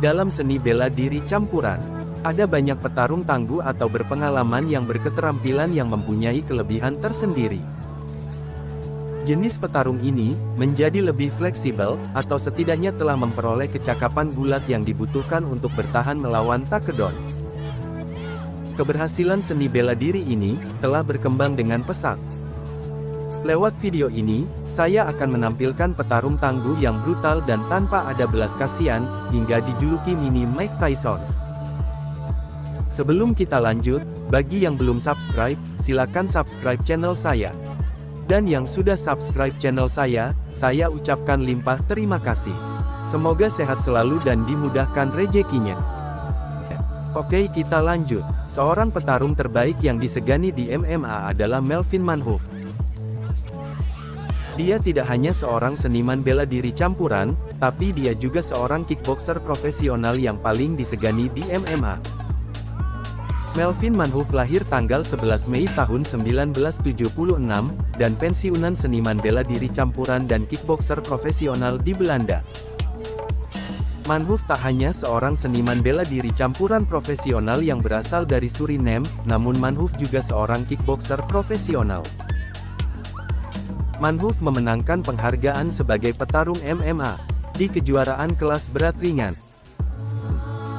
dalam seni bela diri campuran, ada banyak petarung tangguh atau berpengalaman yang berketerampilan yang mempunyai kelebihan tersendiri. Jenis petarung ini, menjadi lebih fleksibel, atau setidaknya telah memperoleh kecakapan gulat yang dibutuhkan untuk bertahan melawan takedon. Keberhasilan seni bela diri ini, telah berkembang dengan pesat. Lewat video ini, saya akan menampilkan petarung tangguh yang brutal dan tanpa ada belas kasihan, hingga dijuluki mini Mike Tyson. Sebelum kita lanjut, bagi yang belum subscribe, silakan subscribe channel saya. Dan yang sudah subscribe channel saya, saya ucapkan limpah terima kasih. Semoga sehat selalu dan dimudahkan rezekinya. Oke kita lanjut. Seorang petarung terbaik yang disegani di MMA adalah Melvin Manhoef. Dia tidak hanya seorang seniman bela diri campuran, tapi dia juga seorang kickboxer profesional yang paling disegani di MMA. Melvin Manhoef lahir tanggal 11 Mei tahun 1976, dan pensiunan seniman bela diri campuran dan kickboxer profesional di Belanda. Manhoef tak hanya seorang seniman bela diri campuran profesional yang berasal dari Suriname, namun Manhoef juga seorang kickboxer profesional. Manhoef memenangkan penghargaan sebagai petarung MMA di kejuaraan kelas berat ringan.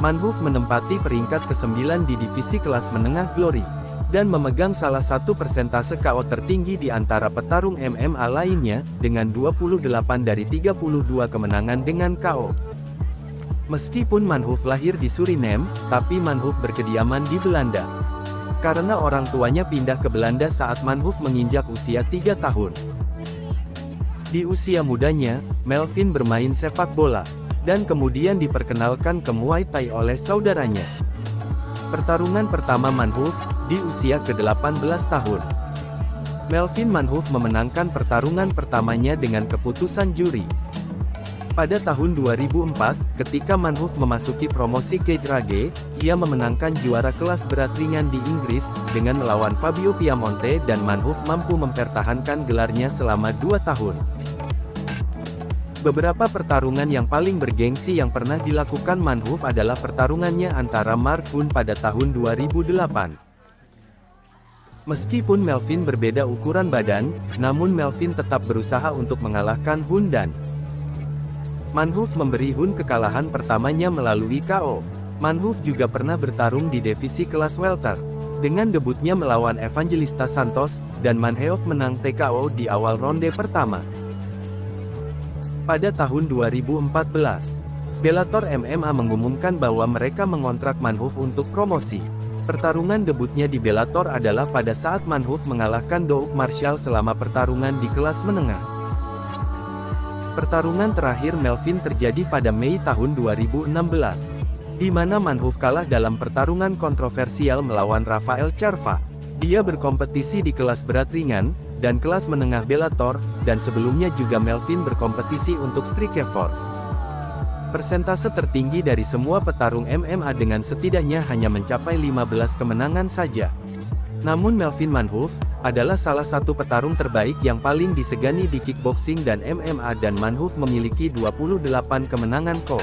Manhoef menempati peringkat ke-9 di divisi kelas menengah Glory, dan memegang salah satu persentase KO tertinggi di antara petarung MMA lainnya, dengan 28 dari 32 kemenangan dengan KO. Meskipun Manhoef lahir di Suriname, tapi Manhoef berkediaman di Belanda. Karena orang tuanya pindah ke Belanda saat Manhoef menginjak usia 3 tahun. Di usia mudanya, Melvin bermain sepak bola, dan kemudian diperkenalkan ke Muay Thai oleh saudaranya. Pertarungan pertama Manhoef, di usia ke-18 tahun. Melvin Manhoef memenangkan pertarungan pertamanya dengan keputusan juri. Pada tahun 2004, ketika Manhoef memasuki promosi Cage Rage, ia memenangkan juara kelas berat ringan di Inggris, dengan melawan Fabio Piamonte dan Manhoef mampu mempertahankan gelarnya selama dua tahun. Beberapa pertarungan yang paling bergengsi yang pernah dilakukan Manhoef adalah pertarungannya antara Mark Hunt pada tahun 2008. Meskipun Melvin berbeda ukuran badan, namun Melvin tetap berusaha untuk mengalahkan Hun dan Manhoef memberi Hun kekalahan pertamanya melalui KO. Manhoef juga pernah bertarung di divisi kelas welter. Dengan debutnya melawan Evangelista Santos, dan Manhoef menang TKO di awal ronde pertama. Pada tahun 2014, Bellator MMA mengumumkan bahwa mereka mengontrak Manhoef untuk promosi. Pertarungan debutnya di Bellator adalah pada saat Manhoef mengalahkan Doug Marshall selama pertarungan di kelas menengah. Pertarungan terakhir Melvin terjadi pada Mei tahun 2016, di mana Manhoef kalah dalam pertarungan kontroversial melawan Rafael Charva. Dia berkompetisi di kelas berat ringan, dan kelas menengah Bellator, dan sebelumnya juga Melvin berkompetisi untuk Strikeforce. Persentase tertinggi dari semua petarung MMA dengan setidaknya hanya mencapai 15 kemenangan saja. Namun Melvin Manhoef, adalah salah satu petarung terbaik yang paling disegani di kickboxing dan MMA dan Manhoef memiliki 28 kemenangan KO.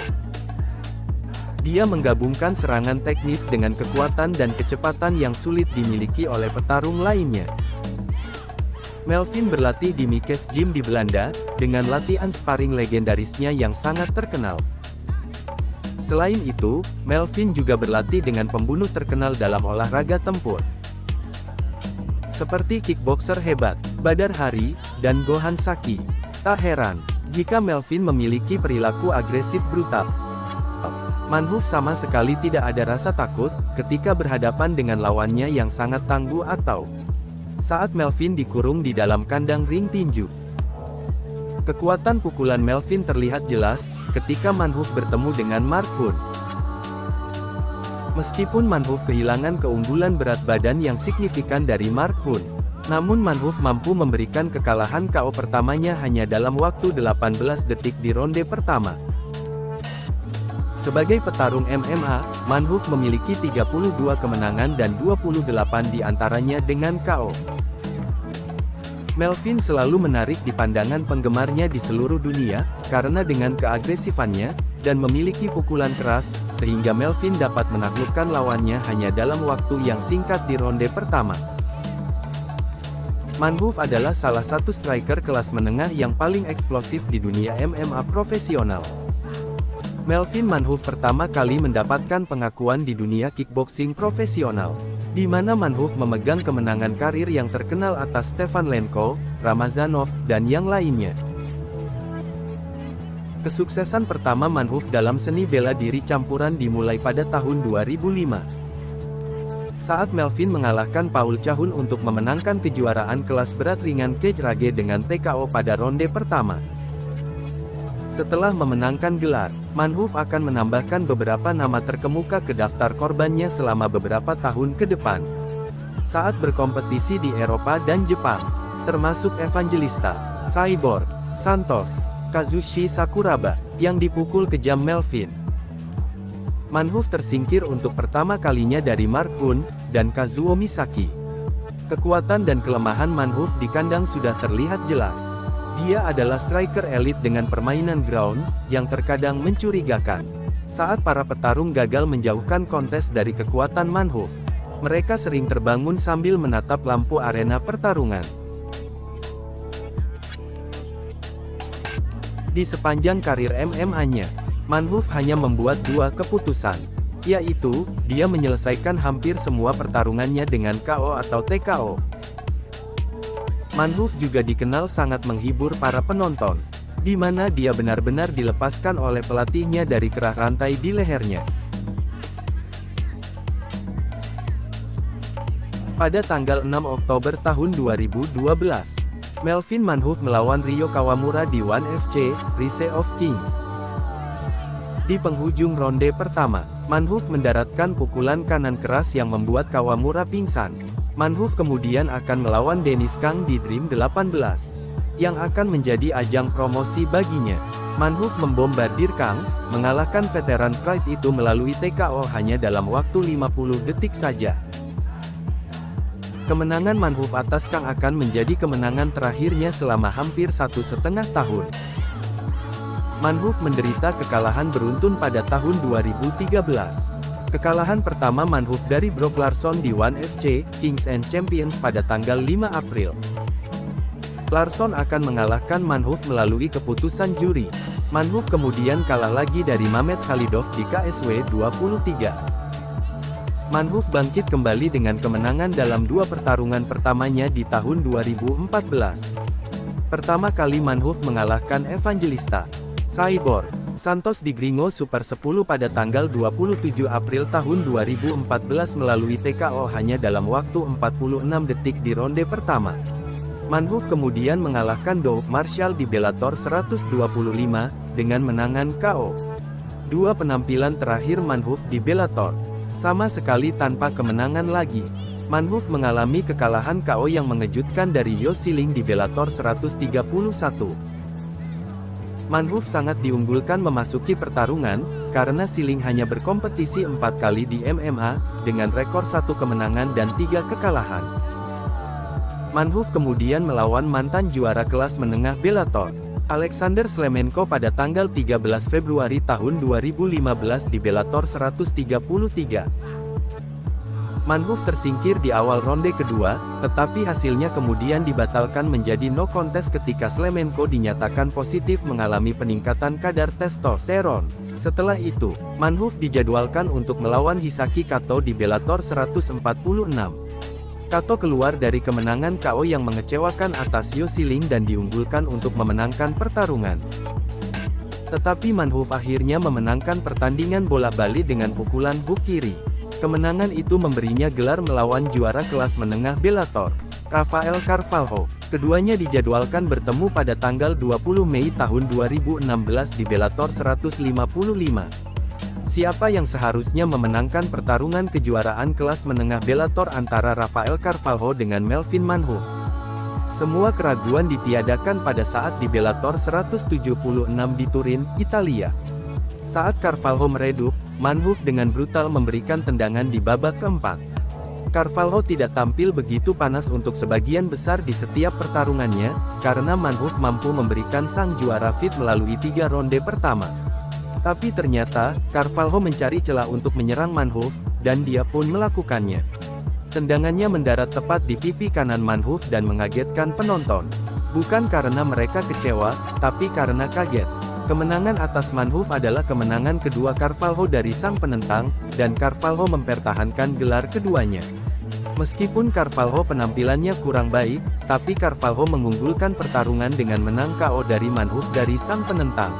Dia menggabungkan serangan teknis dengan kekuatan dan kecepatan yang sulit dimiliki oleh petarung lainnya. Melvin berlatih di Mikes Gym di Belanda, dengan latihan sparring legendarisnya yang sangat terkenal. Selain itu, Melvin juga berlatih dengan pembunuh terkenal dalam olahraga tempur. Seperti kickboxer hebat, Badar Hari, dan Gohan Saki. Tak heran, jika Melvin memiliki perilaku agresif brutal. Manhoef sama sekali tidak ada rasa takut, ketika berhadapan dengan lawannya yang sangat tangguh atau saat Melvin dikurung di dalam kandang ring tinju. Kekuatan pukulan Melvin terlihat jelas, ketika Manhoef bertemu dengan Mark Hunt. Meskipun Manhoef kehilangan keunggulan berat badan yang signifikan dari Mark Hunt, namun Manhoef mampu memberikan kekalahan KO pertamanya hanya dalam waktu 18 detik di ronde pertama. Sebagai petarung MMA, Manhoef memiliki 32 kemenangan dan 28 di antaranya dengan KO. Melvin selalu menarik di pandangan penggemarnya di seluruh dunia, karena dengan keagresifannya, dan memiliki pukulan keras, sehingga Melvin dapat menaklukkan lawannya hanya dalam waktu yang singkat di ronde pertama. Manhoof adalah salah satu striker kelas menengah yang paling eksplosif di dunia MMA profesional. Melvin Manhoof pertama kali mendapatkan pengakuan di dunia kickboxing profesional, di mana Manhoof memegang kemenangan karir yang terkenal atas Stefan Lenko, Ramazanov, dan yang lainnya. Kesuksesan pertama Manhoof dalam seni bela diri campuran dimulai pada tahun 2005 saat Melvin mengalahkan Paul Cahun untuk memenangkan kejuaraan kelas berat ringan cage rage dengan TKO pada ronde pertama. Setelah memenangkan gelar, Manhoof akan menambahkan beberapa nama terkemuka ke daftar korbannya selama beberapa tahun ke depan. Saat berkompetisi di Eropa dan Jepang, termasuk Evangelista, Cyborg, Santos, Kazushi Sakuraba, yang dipukul kejam Melvin. Manhoof tersingkir untuk pertama kalinya dari Mark Hunt, dan Kazuo Misaki. Kekuatan dan kelemahan Manhoof di kandang sudah terlihat jelas. Dia adalah striker elit dengan permainan ground, yang terkadang mencurigakan. Saat para petarung gagal menjauhkan kontes dari kekuatan Manhoof, mereka sering terbangun sambil menatap lampu arena pertarungan. Di sepanjang karir MMA-nya, Manhoof hanya membuat dua keputusan, yaitu, dia menyelesaikan hampir semua pertarungannya dengan KO atau TKO. Manhoof juga dikenal sangat menghibur para penonton, di mana dia benar-benar dilepaskan oleh pelatihnya dari kerah rantai di lehernya. Pada tanggal 6 Oktober tahun 2012, Melvin Manhoof melawan Rio Kawamura di One FC, Rise of Kings. Di penghujung ronde pertama, Manhoof mendaratkan pukulan kanan keras yang membuat Kawamura pingsan. Manhoof kemudian akan melawan Dennis Kang di Dream 18, yang akan menjadi ajang promosi baginya. Manhoof membombardir Kang, mengalahkan veteran Pride itu melalui TKO hanya dalam waktu 50 detik saja. Kemenangan Manhoof atas Kang akan menjadi kemenangan terakhirnya selama hampir satu setengah tahun. Manhoof menderita kekalahan beruntun pada tahun 2013. Kekalahan pertama Manhoof dari Brock Larson di One FC, Kings and Champions pada tanggal 5 April. Larson akan mengalahkan Manhoof melalui keputusan juri. Manhoof kemudian kalah lagi dari Mamet Khalidov di KSW 23. Manhoof bangkit kembali dengan kemenangan dalam dua pertarungan pertamanya di tahun 2014. Pertama kali Manhoof mengalahkan Evangelista. Cyborg, Santos di Gringo Super 10 pada tanggal 27 April tahun 2014 melalui TKO hanya dalam waktu 46 detik di ronde pertama. Manhoof kemudian mengalahkan Doug Marshall di Bellator 125, dengan menangan KO. Dua penampilan terakhir Manhoof di Bellator, sama sekali tanpa kemenangan lagi. Manhoof mengalami kekalahan KO yang mengejutkan dari Yosiling di Bellator 131. Manhoof sangat diunggulkan memasuki pertarungan, karena Siling hanya berkompetisi empat kali di MMA, dengan rekor satu kemenangan dan tiga kekalahan. Manhoof kemudian melawan mantan juara kelas menengah Bellator, Alexander Slemenko pada tanggal 13 Februari tahun 2015 di Bellator 133. Manhoof tersingkir di awal ronde kedua, tetapi hasilnya kemudian dibatalkan menjadi no contest ketika Slemenko dinyatakan positif mengalami peningkatan kadar testosteron. Setelah itu, Manhoof dijadwalkan untuk melawan Hisaki Kato di Bellator 146. Kato keluar dari kemenangan KO yang mengecewakan atas Yosiling dan diunggulkan untuk memenangkan pertarungan. Tetapi Manhoof akhirnya memenangkan pertandingan bola balik dengan pukulan hook kiri. Kemenangan itu memberinya gelar melawan juara kelas menengah Bellator, Rafael Carvalho. Keduanya dijadwalkan bertemu pada tanggal 20 Mei tahun 2016 di Bellator 155. Siapa yang seharusnya memenangkan pertarungan kejuaraan kelas menengah Bellator antara Rafael Carvalho dengan Melvin Manhoef? Semua keraguan ditiadakan pada saat di Bellator 176 di Turin, Italia. Saat Carvalho meredup, Manhoof dengan brutal memberikan tendangan di babak keempat. Carvalho tidak tampil begitu panas untuk sebagian besar di setiap pertarungannya, karena Manhoof mampu memberikan sang juara fit melalui tiga ronde pertama. Tapi ternyata, Carvalho mencari celah untuk menyerang Manhoof, dan dia pun melakukannya. Tendangannya mendarat tepat di pipi kanan Manhoof dan mengagetkan penonton. Bukan karena mereka kecewa, tapi karena kaget. Kemenangan atas Manhoof adalah kemenangan kedua Carvalho dari sang penentang, dan Carvalho mempertahankan gelar keduanya. Meskipun Carvalho penampilannya kurang baik, tapi Carvalho mengunggulkan pertarungan dengan menang KO dari Manhoof dari sang penentang.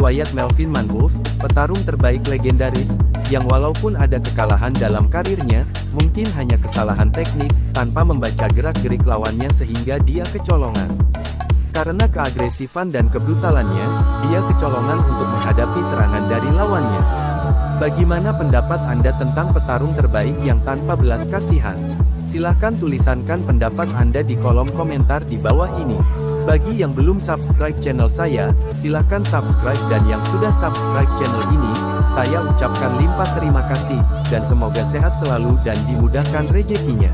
Riwayat Melvin Manhoef, petarung terbaik legendaris, yang walaupun ada kekalahan dalam karirnya, mungkin hanya kesalahan teknik, tanpa membaca gerak-gerik lawannya sehingga dia kecolongan. Karena keagresifan dan kebrutalannya, dia kecolongan untuk menghadapi serangan dari lawannya. Bagaimana pendapat Anda tentang petarung terbaik yang tanpa belas kasihan? Silahkan tulisankan pendapat Anda di kolom komentar di bawah ini. Bagi yang belum subscribe channel saya, silahkan subscribe dan yang sudah subscribe channel ini, saya ucapkan limpah terima kasih, dan semoga sehat selalu dan dimudahkan rezekinya.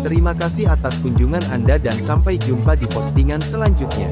Terima kasih atas kunjungan Anda dan sampai jumpa di postingan selanjutnya.